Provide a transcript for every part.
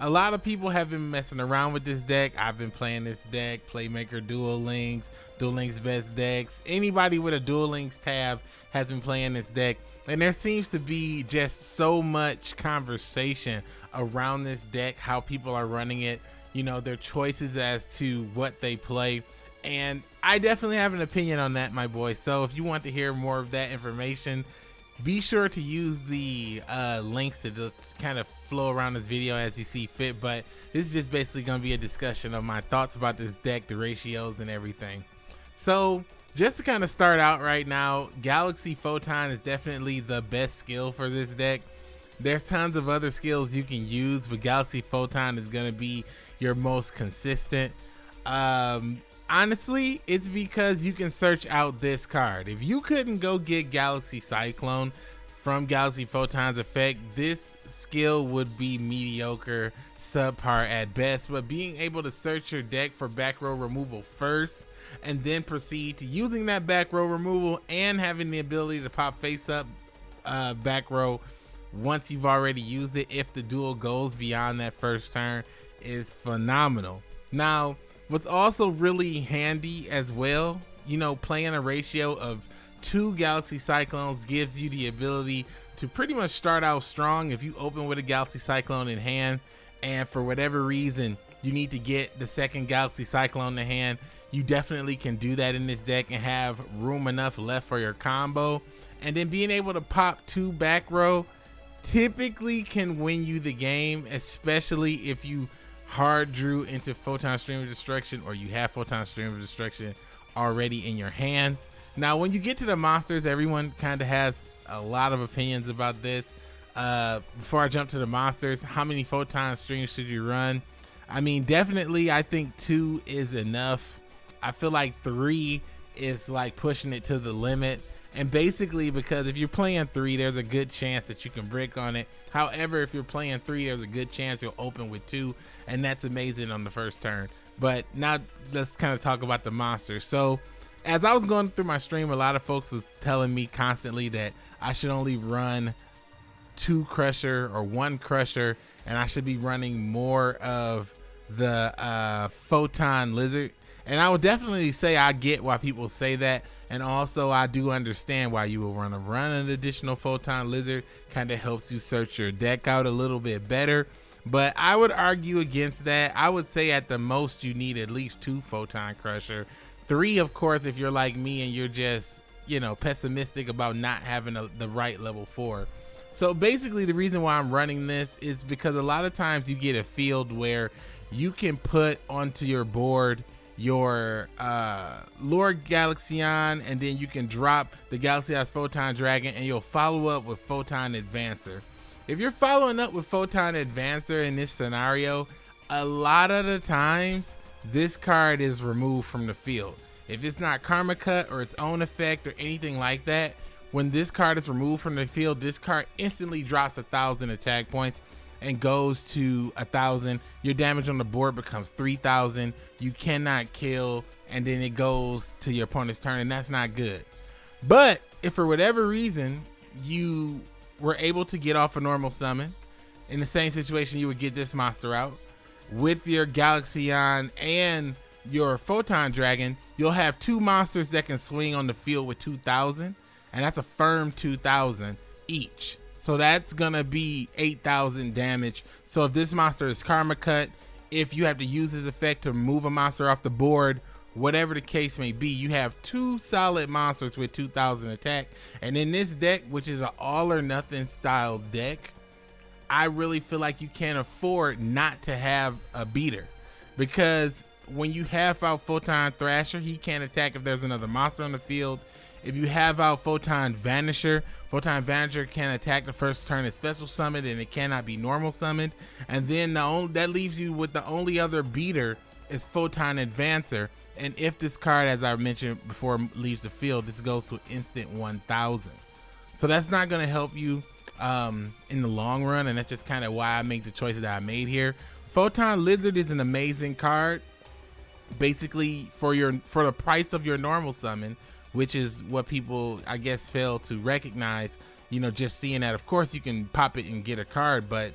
a lot of people have been messing around with this deck. I've been playing this deck, Playmaker Duel Links, Duel Links Best Decks. Anybody with a Duel Links tab has been playing this deck. And there seems to be just so much conversation around this deck, how people are running it, you know, their choices as to what they play. And I definitely have an opinion on that, my boy. So if you want to hear more of that information, be sure to use the uh, links to just kind of flow around this video as you see fit. But this is just basically going to be a discussion of my thoughts about this deck, the ratios, and everything. So just to kind of start out right now, Galaxy Photon is definitely the best skill for this deck. There's tons of other skills you can use, but Galaxy Photon is going to be your most consistent. Um, honestly, it's because you can search out this card. If you couldn't go get Galaxy Cyclone from Galaxy Photon's effect, this skill would be mediocre, subpar at best. But being able to search your deck for back row removal first and then proceed to using that back row removal and having the ability to pop face up uh, back row once you've already used it if the duel goes beyond that first turn is phenomenal. Now, what's also really handy as well, you know, playing a ratio of two Galaxy Cyclones gives you the ability to pretty much start out strong if you open with a Galaxy Cyclone in hand and for whatever reason you need to get the second Galaxy Cyclone in hand, you definitely can do that in this deck and have room enough left for your combo. And then being able to pop two back row typically can win you the game, especially if you hard drew into Photon Stream of Destruction or you have Photon Stream of Destruction already in your hand. Now, when you get to the monsters, everyone kind of has a lot of opinions about this. Uh, before I jump to the monsters, how many Photon Streams should you run? I mean, definitely, I think two is enough. I feel like three is like pushing it to the limit. And basically, because if you're playing three, there's a good chance that you can brick on it. However, if you're playing three, there's a good chance you'll open with two, and that's amazing on the first turn. But now let's kind of talk about the monsters. So, as I was going through my stream, a lot of folks was telling me constantly that I should only run two crusher or one crusher, and I should be running more of the uh, photon lizard. And I would definitely say I get why people say that. And also I do understand why you will run a run an additional photon lizard. Kind of helps you search your deck out a little bit better. But I would argue against that. I would say at the most you need at least two photon crusher. Three, of course, if you're like me and you're just, you know, pessimistic about not having a, the right level four. So basically the reason why I'm running this is because a lot of times you get a field where you can put onto your board your uh, Lord Galaxion, and then you can drop the Galaxy Eyes Photon Dragon, and you'll follow up with Photon Advancer. If you're following up with Photon Advancer in this scenario, a lot of the times this card is removed from the field. If it's not Karma Cut or its own effect or anything like that, when this card is removed from the field, this card instantly drops a thousand attack points and goes to a thousand. Your damage on the board becomes 3000 you cannot kill and then it goes to your opponent's turn and that's not good. But if for whatever reason you were able to get off a normal summon in the same situation you would get this monster out with your galaxion and your photon dragon you'll have two monsters that can swing on the field with 2000 and that's a firm 2000 each so that's gonna be 8,000 damage. So if this monster is Karma Cut, if you have to use his effect to move a monster off the board, whatever the case may be, you have two solid monsters with 2,000 attack. And in this deck, which is an all or nothing style deck, I really feel like you can't afford not to have a beater because when you have out Photon Thrasher, he can't attack if there's another monster on the field. If you have out Photon Vanisher, Photon Vanisher can attack the first turn as special summoned and it cannot be normal summoned. And then the only, that leaves you with the only other beater is Photon Advancer. And if this card, as I mentioned before, leaves the field, this goes to instant 1000. So that's not going to help you um, in the long run. And that's just kind of why I make the choices that I made here. Photon Lizard is an amazing card. Basically, for your for the price of your normal summon, which is what people I guess fail to recognize. You know, just seeing that. Of course, you can pop it and get a card, but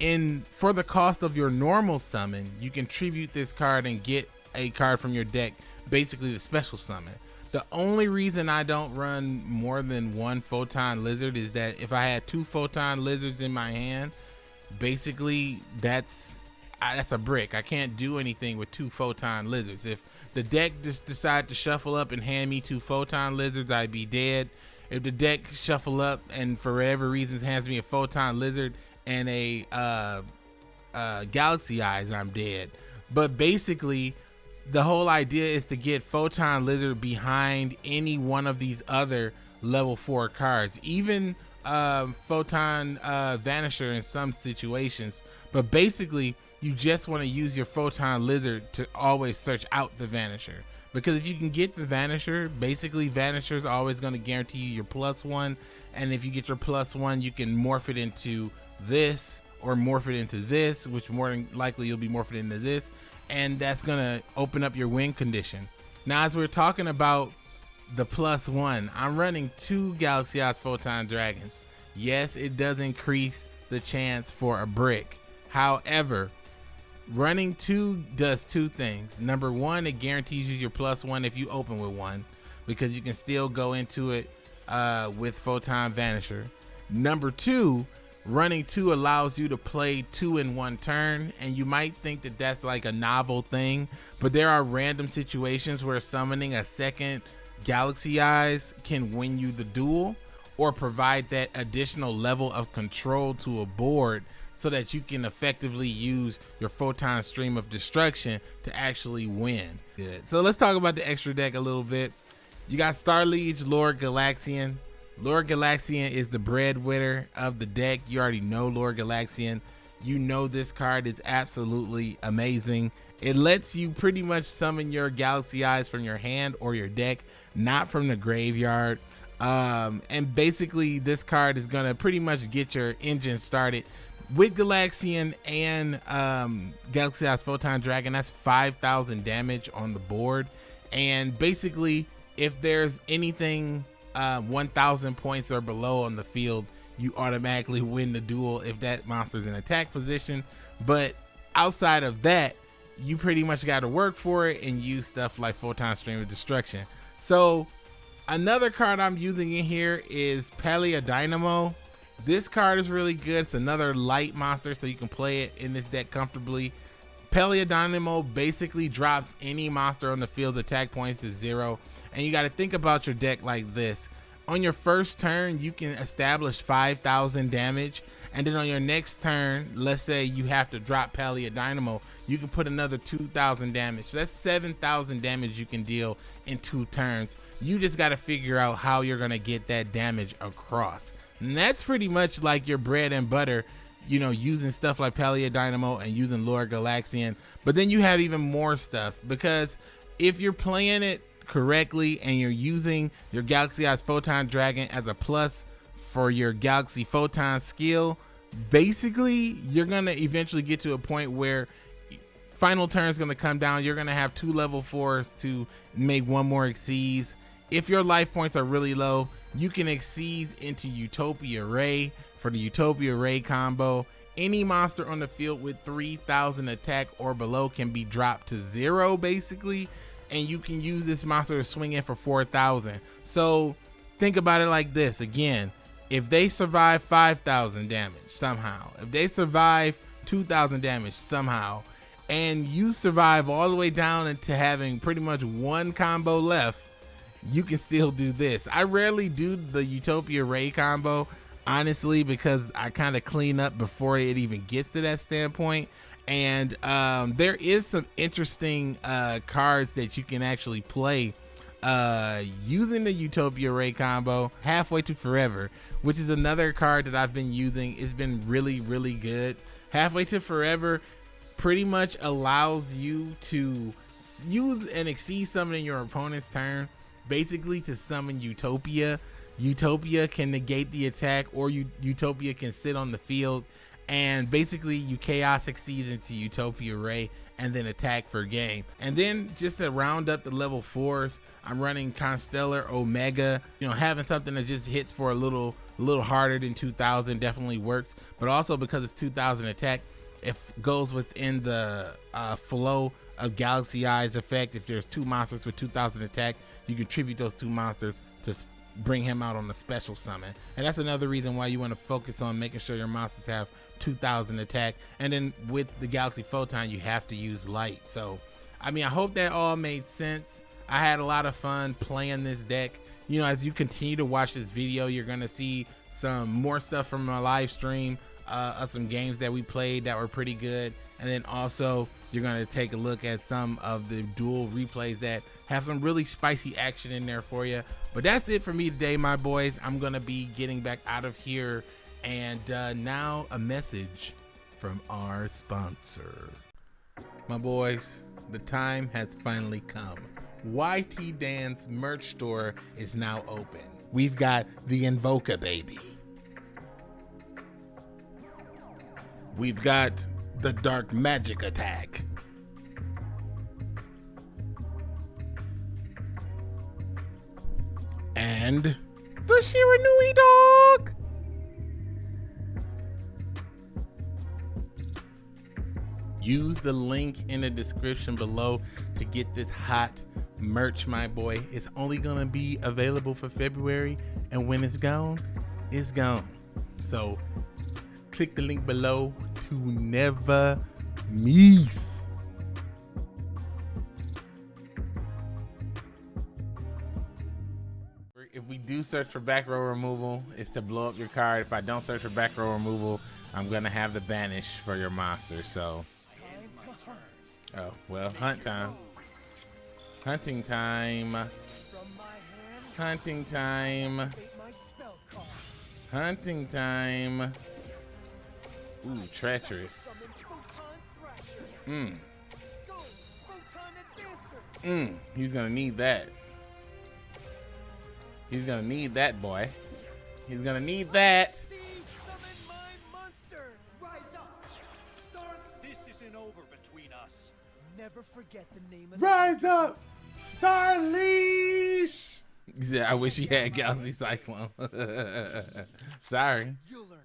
in for the cost of your normal summon, you can tribute this card and get a card from your deck, basically the special summon. The only reason I don't run more than one photon lizard is that if I had two photon lizards in my hand, basically that's that's a brick. I can't do anything with two photon lizards. If the deck just decided to shuffle up and hand me two photon lizards, I'd be dead. If the deck shuffle up and for whatever reasons hands me a photon lizard and a uh, uh, galaxy eyes, I'm dead. But basically, the whole idea is to get photon lizard behind any one of these other level four cards, even uh, photon uh, vanisher in some situations. But basically, you just want to use your photon lizard to always search out the vanisher. Because if you can get the vanisher basically vanisher is always going to guarantee you your plus one. And if you get your plus one you can morph it into this or morph it into this which more than likely you'll be morphed into this and that's to open up your win condition now as we're talking about the plus one i'm running two galaxy eyes photon dragons yes it does increase the chance for a brick however running two does two things. Number one, it guarantees you your plus one if you open with one, because you can still go into it uh, with Photon Vanisher. Number two, running two allows you to play two in one turn, and you might think that that's like a novel thing, but there are random situations where summoning a second Galaxy Eyes can win you the duel or provide that additional level of control to a board so that you can effectively use your photon stream of destruction to actually win. Good. So let's talk about the extra deck a little bit. You got Star Liege, Lord Galaxion. Lord Galaxion is the breadwinner of the deck. You already know Lord Galaxion. You know this card is absolutely amazing. It lets you pretty much summon your Galaxy Eyes from your hand or your deck, not from the graveyard. Um, and basically, this card is going to pretty much get your engine started with Galaxion and um, Galaxy Eyes Photon Dragon, that's 5,000 damage on the board. And basically, if there's anything uh, 1,000 points or below on the field, you automatically win the duel if that monster's in attack position. But outside of that, you pretty much got to work for it and use stuff like Photon Stream of Destruction. So another card I'm using in here is Paladynamo. This card is really good. It's another light monster, so you can play it in this deck comfortably. Paladynamo basically drops any monster on the field's attack points to zero. And you got to think about your deck like this. On your first turn, you can establish 5,000 damage. And then on your next turn, let's say you have to drop Paladynamo, you can put another 2,000 damage. That's 7,000 damage you can deal in two turns. You just got to figure out how you're going to get that damage across. And that's pretty much like your bread and butter, you know, using stuff like Paladynamo and using Lord Galaxion. But then you have even more stuff because if you're playing it correctly and you're using your Galaxy Eyes Photon Dragon as a plus for your Galaxy Photon skill, basically you're gonna eventually get to a point where final turn is gonna come down. You're gonna have two level fours to make one more Xyz. If your life points are really low, you can Xyz into Utopia Ray for the Utopia Ray combo. Any monster on the field with 3000 attack or below can be dropped to zero basically. And you can use this monster to swing in for 4000. So think about it like this again. If they survive 5000 damage somehow, if they survive 2000 damage somehow, and you survive all the way down into having pretty much one combo left, you can still do this. I rarely do the Utopia Ray combo, honestly, because I kind of clean up before it even gets to that standpoint. And um, there is some interesting uh, cards that you can actually play uh, using the Utopia Ray combo halfway to forever, which is another card that I've been using. It's been really, really good. Halfway to forever pretty much allows you to use and Xyz summon in your opponent's turn basically to summon Utopia. Utopia can negate the attack, or Utopia can sit on the field, and basically you chaos succeeds into Utopia Ray and then attack for game. And then just to round up the level fours, I'm running Constellar Omega, you know, having something that just hits for a little a little harder than 2000 definitely works, but also because it's 2000 attack, it goes within the uh, flow of Galaxy Eyes effect. If there's two monsters with 2000 attack, you contribute those two monsters to bring him out on a special summon. And that's another reason why you want to focus on making sure your monsters have 2000 attack. And then with the Galaxy Photon, you have to use light. So, I mean, I hope that all made sense. I had a lot of fun playing this deck. You know, as you continue to watch this video, you're going to see some more stuff from my live stream uh, some games that we played that were pretty good. And then also, you're going to take a look at some of the duel replays that have some really spicy action in there for you. But that's it for me today, my boys. I'm going to be getting back out of here. And uh, now a message from our sponsor. My boys, the time has finally come. YT Dance merch store is now open. We've got the Invoca baby. We've got the Dark Magic Attack. And the Shiranui dog. Use the link in the description below to get this hot merch, my boy. It's only gonna be available for February, and when it's gone, it's gone. So click the link below to never miss. If we do search for back row removal, it's to blow up your card. If I don't search for back row removal, I'm gonna have the banish for your monster. So, oh well, hunt time. Hunting time. Hunting time. Hunting time. Ooh, treacherous. Mmm. Mmm. He's gonna need that. He's gonna need that, boy. He's gonna need that. Never forget the name of Rise up! Star Liege! Yeah, I wish he had Galaxy Cyclone. Sorry.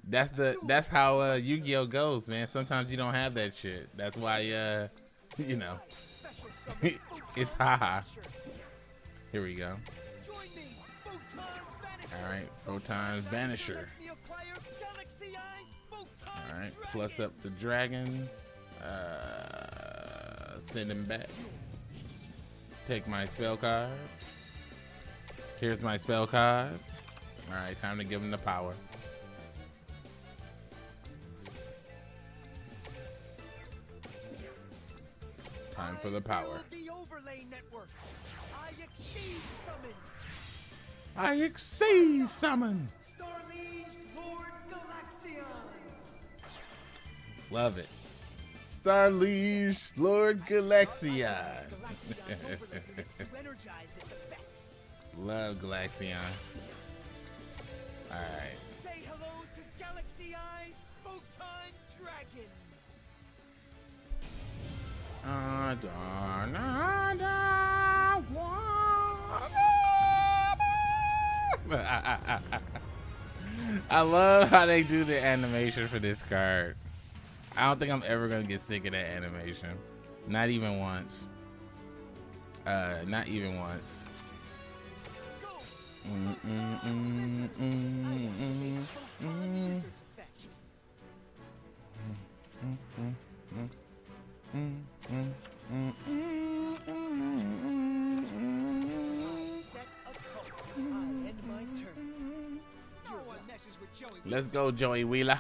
That's the that's how uh, Yu-Gi-Oh goes, man. Sometimes you don't have that shit. That's why uh you know it's haha. Here we go. Alright, Photon Vanisher. Alright, plus up the dragon. Uh send him back. Take my spell card. Here's my spell card. All right, time to give him the power. Time for the power. I Xyz summon. I Xyz summon. Love it. Star Liege, Lord Galaxion. Love Galaxion. Alright. Say hello to Galaxy Eyes Photon Dragon. I love how they do the animation for this card. I don't think I'm ever gonna get sick of that animation. Not even once. Uh, not even once. Let's go, Joey Wheeler.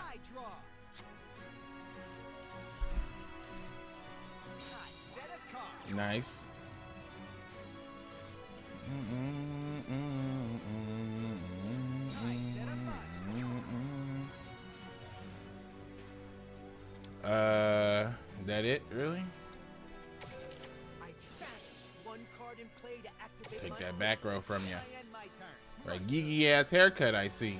Nice. Uh, that it? Really? Take that back row from you. Right, geeky ass haircut I see.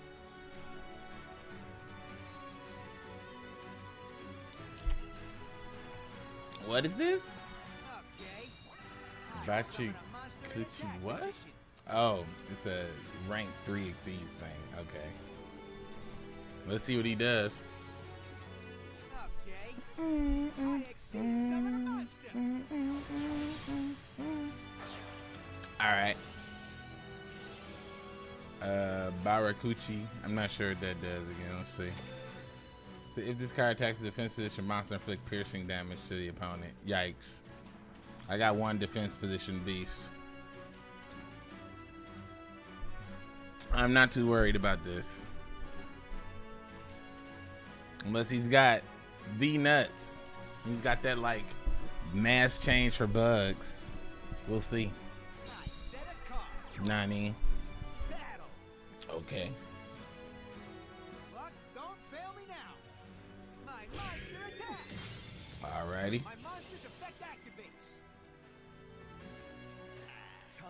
Bachi Kuchi what? Oh, it's a rank 3 Xyz thing. Okay. Let's see what he does. Alright. Uh, Barakuchi. I'm not sure what that does again. Let's see. So if this card attacks the defense position monster, inflict piercing damage to the opponent. Yikes. I got one defense position beast. I'm not too worried about this. Unless he's got the nuts. He's got that like mass change for bugs. We'll see. Nani. Okay. Alrighty.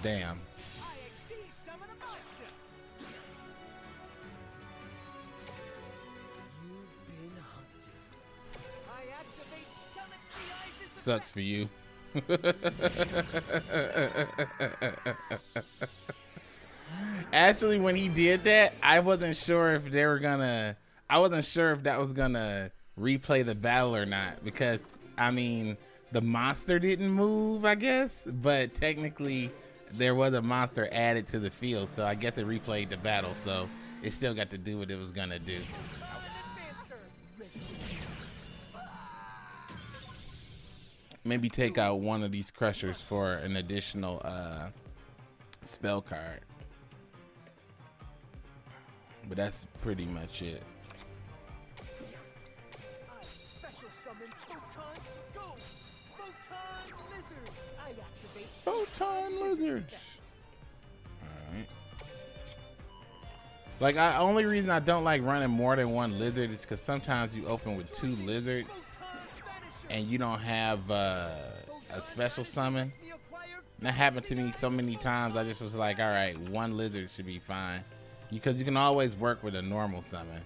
Damn. i exceed some of the monsters Sucks for you. Actually, when he did that, I wasn't sure if they were gonna. I wasn't sure if that was gonna replay the battle or not because I mean the monster didn't move, I guess, but technically there was a monster added to the field, so I guess it replayed the battle, so it still got to do what it was gonna do. Maybe take out one of these crushers for an additional uh, spell card. But that's pretty much it. Lizards. Alright. Like, I only reason I don't like running more than one lizard is because sometimes you open with two lizards and you don't have uh, a special summon. And that happened to me so many times. I just was like, all right, one lizard should be fine because you can always work with a normal summon.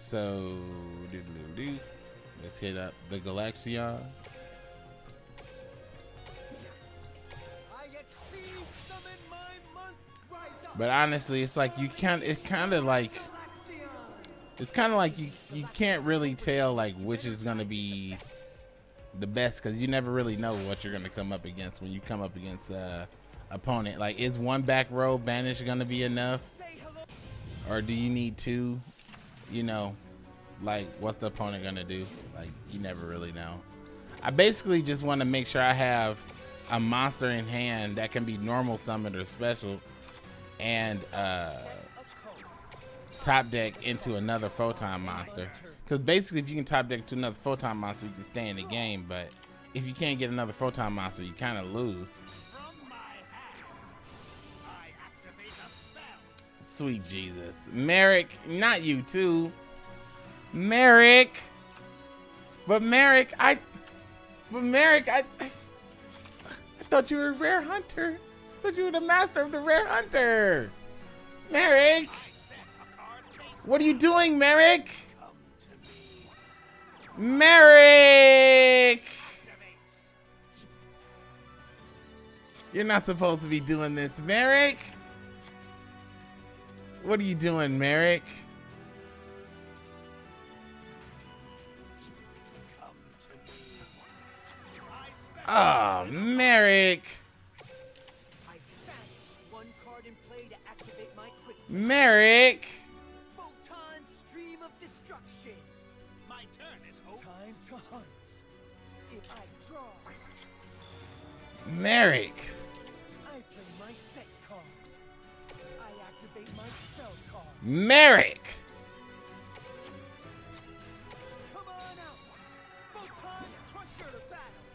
So, doo -doo -doo let's hit up the Galaxion. But honestly, it's like you can't. It's kind of like it's kind of like you you can't really tell like which is gonna be the best because you never really know what you're gonna come up against when you come up against uh opponent. Like, is one back row banish gonna be enough, or do you need two? You know, like what's the opponent gonna do? Like, you never really know. I basically just want to make sure I have a monster in hand that can be normal summoned or special and uh, top deck into another photon monster. Because basically, if you can top deck to another photon monster, you can stay in the game. But if you can't get another photon monster, you kind of lose. Sweet Jesus. Marik, not you too. Marik. But Marik, I... But Marik, I... I thought you were a rare hunter thought you the master of the rare hunter. Marik! What are you doing, Marik? Marik! You're not supposed to be doing this, Marik. What are you doing, Marik? Oh, Marik. Marik! destruction. My turn is hope. Time to hunt. If I draw, Marik. I play my set card. I activate my spell card. Marik. Come on out. Photon Crusher to battle.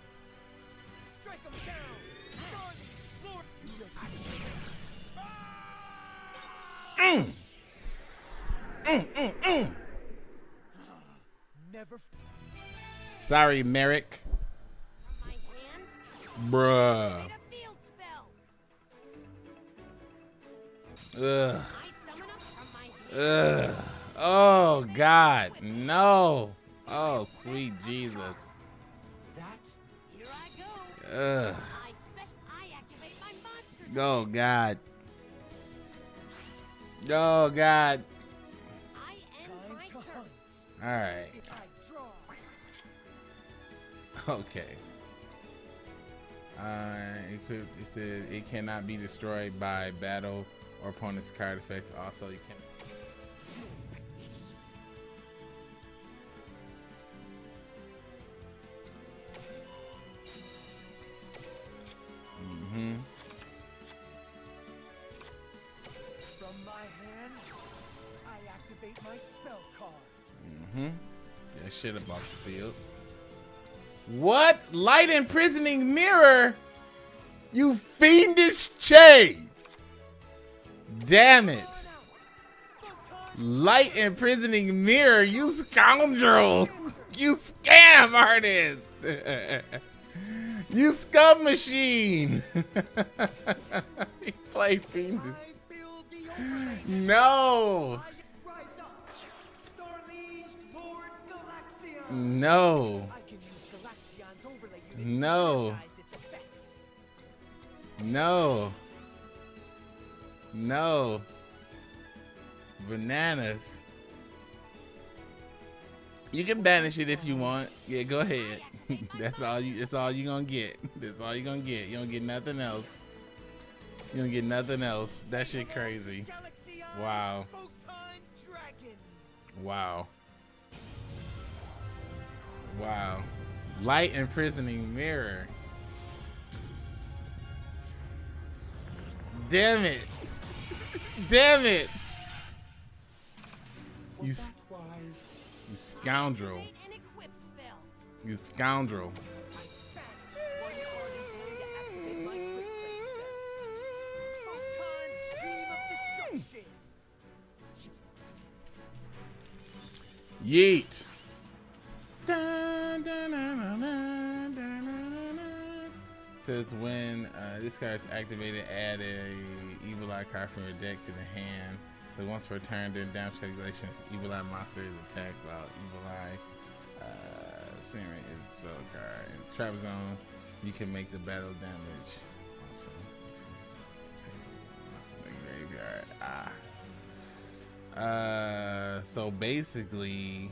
Strike 'em down. Mm, mm. Never. Sorry, Marik. Bruh. Ugh. Ugh. Oh God, no. Oh sweet Jesus. Ugh. Oh God. Oh God hunt. All right. If I draw, Okay. Uh, it, it says it cannot be destroyed by battle or opponent's card effects. Also, you can. Mm-hmm. from my hand, I activate my spell card. Mm-hmm. That shit about the field. What? Light imprisoning mirror? You fiendish chain! Damn it. Light imprisoning mirror, you scoundrel! You scam artist! you scum machine! he played fiendish. No! No! No. No. No. Bananas. You can banish it if you want. Yeah, go ahead. that's all you that's all you gonna get. That's all you gonna get. You don't get nothing else. You don't get nothing else. That shit crazy. Wow. Wow. Wow. Light imprisoning mirror. Damn it. Damn it. You, you scoundrel. You scoundrel. Yeet. Says when uh, this card is activated, add a evil eye card from your deck to the hand. So once per turn during damage calculation, evil eye monster is attacked while evil eye uh, Siren is a spell card. In trap zone, you can make the battle damage. Also make graveyard. Ah. Uh, so basically,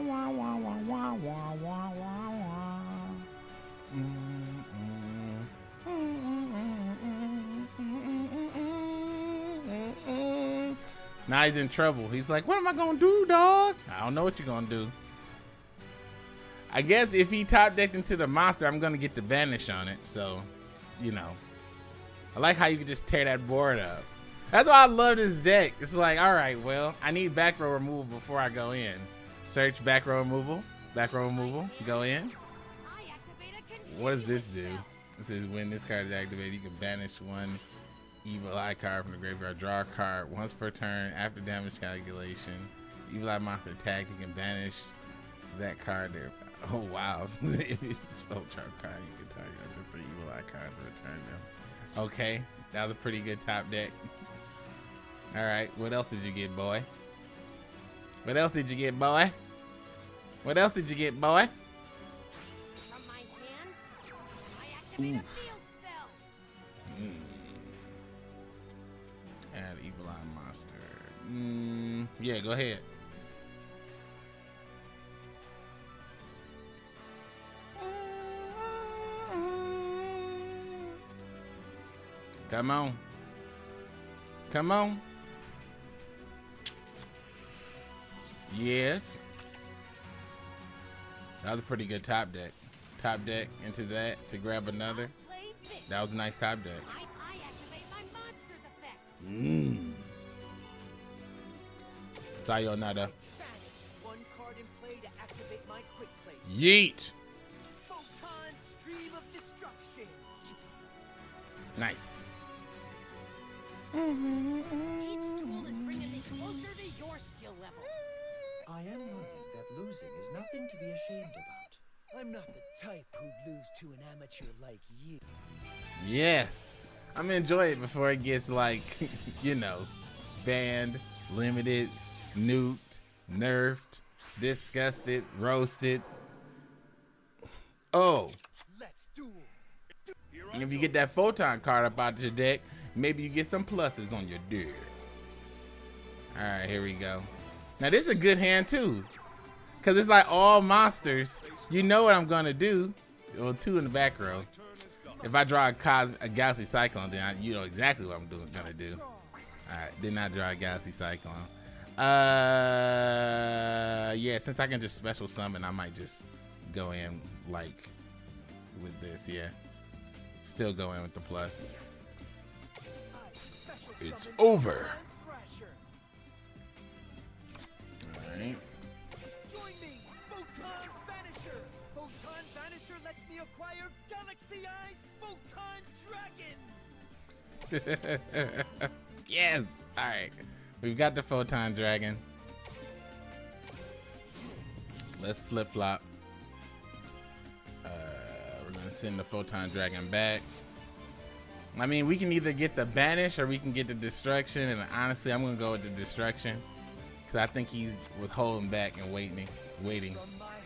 wah, wah, wah, wah, wah, wah, wah, wah. Now he's in trouble. He's like, what am I gonna do, dog? I don't know what you're gonna do. I guess if he top decked into the monster, I'm gonna get the vanish on it. So, you know, I like how you can just tear that board up. That's why I love this deck. It's like, all right, well, I need back row removal before I go in. Search back row removal. Back row removal. Go in. What does this do? It says when this card is activated, you can banish one evil eye card from the graveyard. Draw a card once per turn after damage calculation. Evil eye monster attack, you can banish that card there. Oh wow. if it's a spell trap card, you can target to three evil eye cards and return them. Okay. That was a pretty good top deck. All right, what else did you get, boy? What else did you get, boy? What else did you get, boy? From my hand, I activate a field spell. Add evil eye monster. Mm, yeah, go ahead. Come on. Come on. Yes. That was a pretty good top deck. Top deck into that to grab another. That was a nice top deck. I, I activate my monster's effect. Mmm. Sayonara. Vanish. One card in I am learning that losing is nothing to be ashamed about. I'm not the type who'd lose to an amateur like you. Yes. I'm gonna enjoy it before it gets like, you know, banned, limited, nuked, nerfed, disgusted, roasted. Oh, Let's duel. and if you get that photon card up out your deck, maybe you get some pluses on your deck. All right, here we go. Now this is a good hand too, cause it's like all monsters. You know what I'm gonna do. Well, two in the back row. If I draw a, cos- a Galaxy Cyclone, then I, you know exactly what I'm doing, gonna do. All right, did not draw a Galaxy Cyclone. Uh, yeah, since I can just special summon, I might just go in like with this. Yeah, still go in with the plus. It's over. All right. Join me, Photon Vanisher. Photon Vanisher lets me acquire Galaxy Eyes Photon Dragon. yes. All right. We've got the photon dragon. Let's flip flop. Uh, we're gonna send the photon dragon back. I mean, we can either get the banish or we can get the destruction. And honestly, I'm gonna go with the destruction because I think he was holding back and waiting, waiting. From my hand,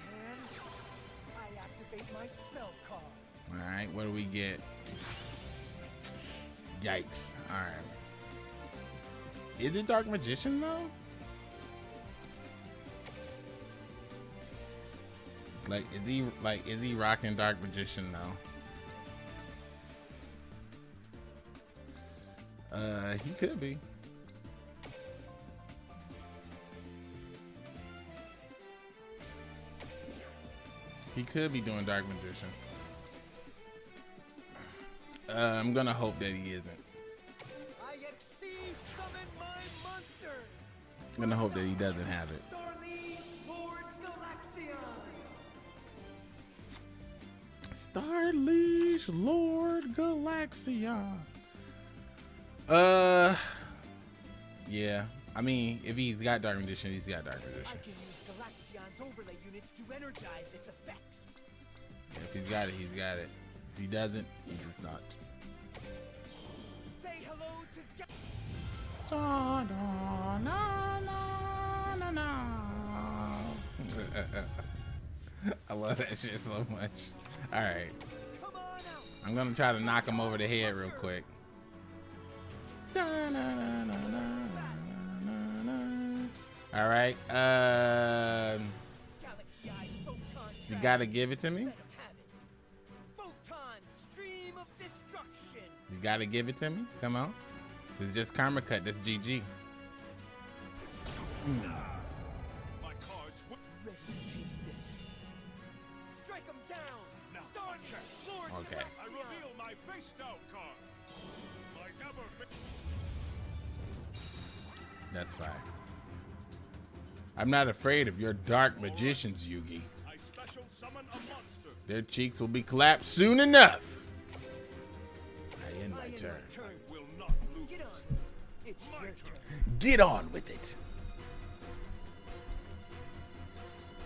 I activate my spell card. All right, what do we get? Yikes! All right. Is it Dark Magician though? Like, is he like is he rocking Dark Magician though? Uh, he could be. He could be doing Dark Magician. Uh, I'm gonna hope that he isn't. I'm gonna hope that he doesn't have it. Galaxion. Lord Galaxia. Uh, yeah. I mean, if he's got Dark Magician, he's got Dark I Magician. can use Galaxion's overlay units to energize its effects. If he's got it, he's got it. If he doesn't, he does not. Say hello to Ga- Da, da, na, na, na, na. I love that shit so much. All right, Come on out. I'm gonna try to knock him over the head real quick. Da, na, na, na, na, na, na. All right, um, you gotta give it to me. You gotta give it to me. Come on. It's just karma cut. That's GG. Okay. I reveal my face down card. That's fine. I'm not afraid of your dark magicians, Yugi. I special summon a monster. Their cheeks will be clapped soon enough. I end my turn. my turn. Will not lose. Get on. It's My turn. turn. Get on with it.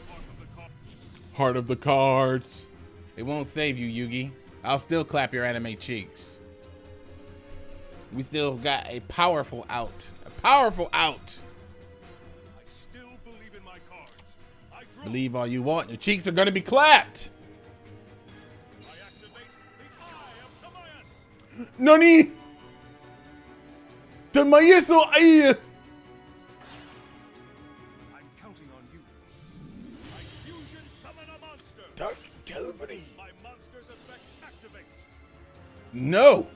Part of the card. Heart of the cards. It won't save you, Yugi. I'll still clap your anime cheeks. We still got a powerful out. A powerful out. Believe all you want. Your cheeks are gonna be clapped. I activate the Eye of Timaeus. Nani? Tamayeso ay. I'm counting on you. I fusion summon a monster. Dark Calvary. My monster's effect activates. No.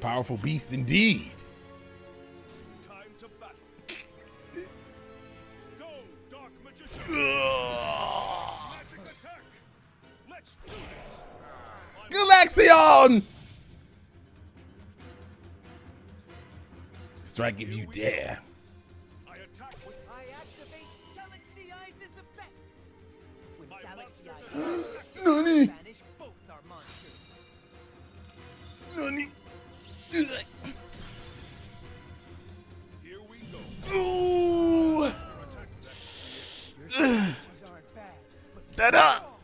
Powerful beast indeed. Time to battle. Go, Dark Magician. Magic attack. Let's do this. Galaxion! Strike if you dare. I attack with I activate Galaxy Eyes' effect. My Galaxy Eyes Nani? banish both our monsters. Nani? Here we go. that up.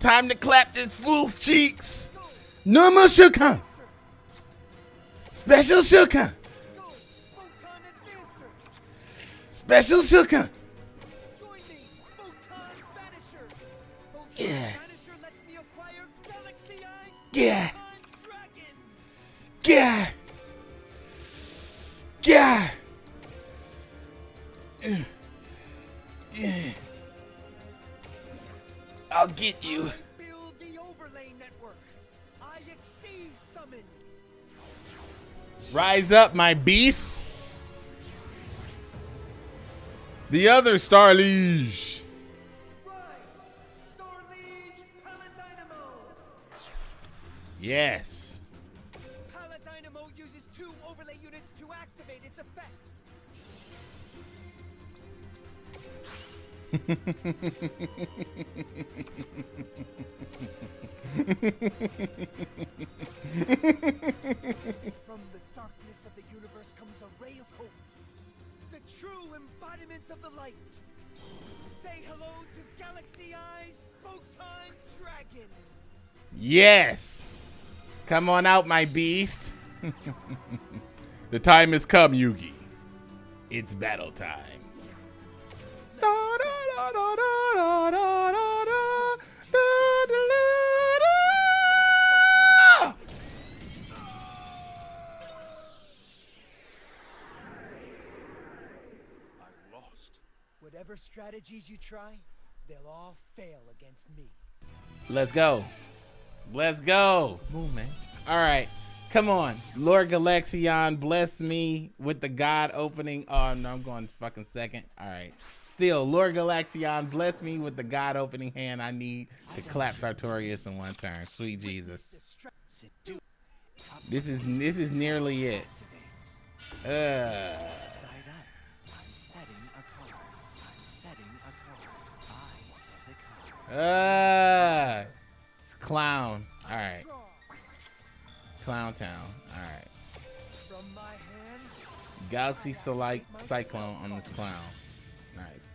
Time to clap this fool's cheeks. Normal Shukan. Special Shukan. Special Shukan. Yeah. Yeah. Get you. Build the overlay network! I Xyz summon! Rise up, my beast. The other Star Liege. Rise! Starliege Paladynamo! Yes. Paladynamo uses two overlay units to activate its effect. From the darkness of the universe comes a ray of hope. The true embodiment of the light. Say hello to Galaxy Eyes Photon Dragon. Yes. Come on out, my beast. the time has come, Yugi. It's battle time. Da, da, Whatever strategies you try, they'll all fail against me. Let's go. Let's go. Move, man. All right. Come on. Lord Galaxion, bless me with the God opening. Oh, no, I'm going fucking second. All right. Still, Lord Galaxion, bless me with the God opening hand I need to clap Sartorius in one turn. Sweet Jesus. This is this is nearly it. Uh, Side up. I'm setting a card. I'm setting a card. I set a card. uh, it's clown. All right. Clown Town. Alright. Galaxy Select Cyclone on this clown. Nice.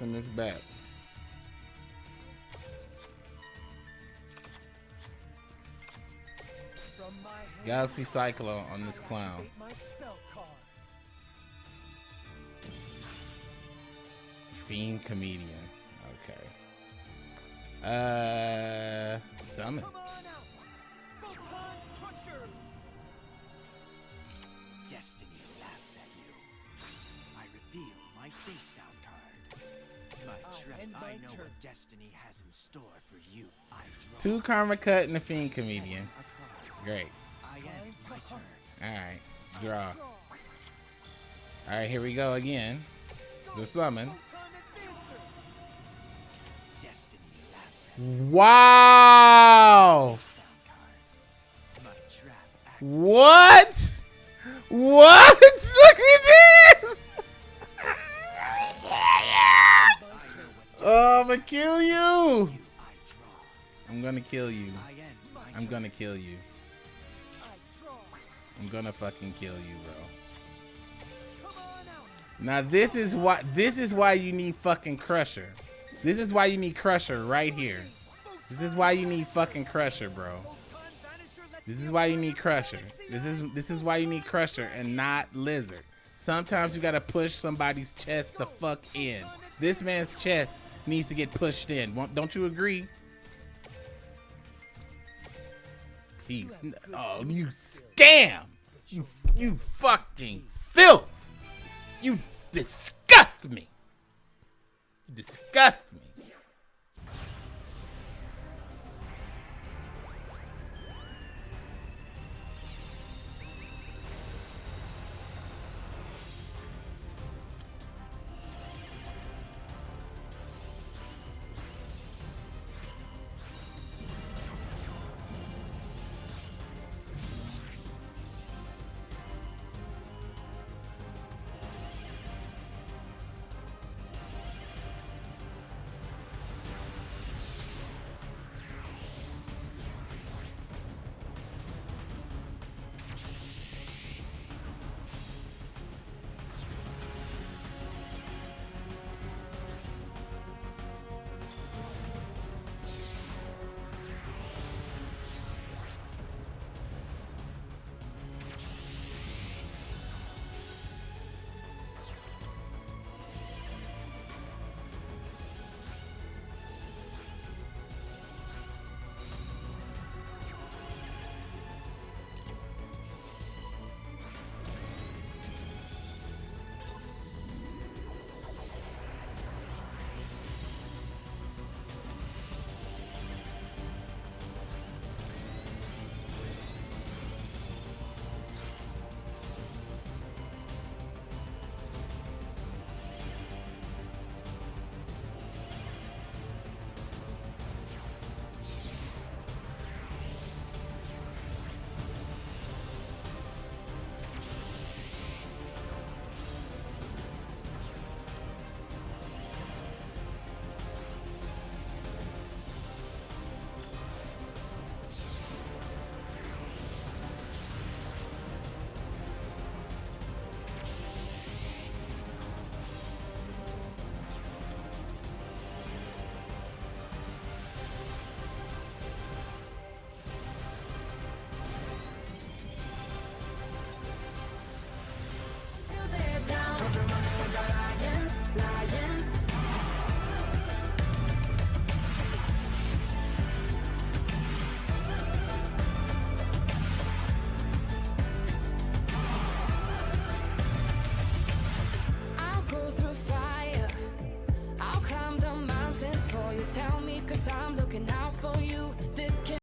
Send this back. Galaxy Cyclone on this clown. Fiend Comedian. Okay. Uh, summon. Come on out. Photon Crusher. Destiny laughs at you. I reveal my face down card. My I trap, end I know turn. what destiny has in store for you. I draw Two Karma Cut and a Fiend Comedian. Great. I end my turn. All right. Draw. Draw. All right, here we go again. The summon. Wow. What? What? Look at this! oh, I'm gonna kill you. I'm gonna kill you. I'm gonna kill you. I'm gonna fucking kill you, bro. Now this is why this is why you need fucking Crusher. This is why you need Crusher right here. This is why you need fucking Crusher, bro. This is why you need Crusher. This is this is why you need Crusher and not Lizard. Sometimes you gotta push somebody's chest the fuck in. This man's chest needs to get pushed in. Don't you agree? He's oh you scam. You you fucking filth. You disgust me. You disgust me.